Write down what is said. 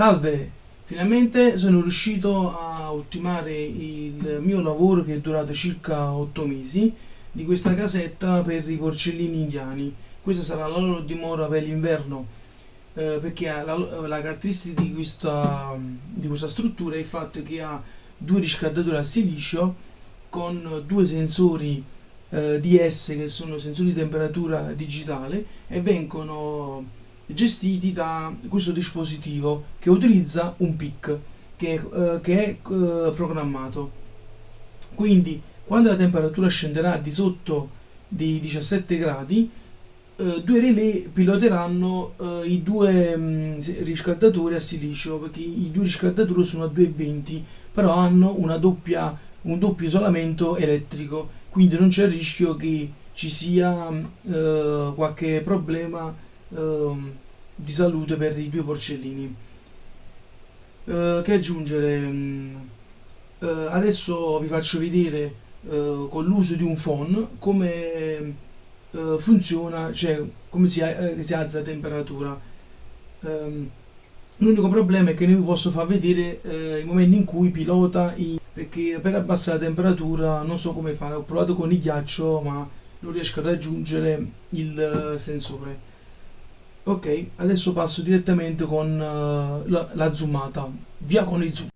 Salve, finalmente sono riuscito a ultimare il mio lavoro che è durato circa 8 mesi di questa casetta per i porcellini indiani. Questa sarà la loro dimora per l'inverno eh, perché la, la, caratteristica di questa, di questa struttura è il fatto che ha due riscaldatori a silicio con due sensori eh, DS che sono sensori di temperatura digitale e vengono gestiti da questo dispositivo che utilizza un PIC che, eh, che è eh, programmato. Quindi quando la temperatura scenderà di sotto dei 17 gradi eh, due relè piloteranno eh, i due mh, mm, riscaldatori a silicio perché i due riscaldatori sono a 220 però hanno doppia, un doppio isolamento elettrico. Quindi non c'è il rischio che ci sia eh, qualche problema eh, di salute per i due porcellini. Eh, che aggiungere mm, eh, adesso vi faccio vedere eh, con l'uso di un phone come eh, funziona cioè come si, si alza la temperatura. Ehm, l'unico problema è che non vi posso far vedere i momenti in cui pilota i perché per abbassare la temperatura non so come fare ho provato con il ghiaccio ma non riesco a raggiungere il eh, sensore ok adesso passo direttamente con uh, la, la zoomata. Via con il zoom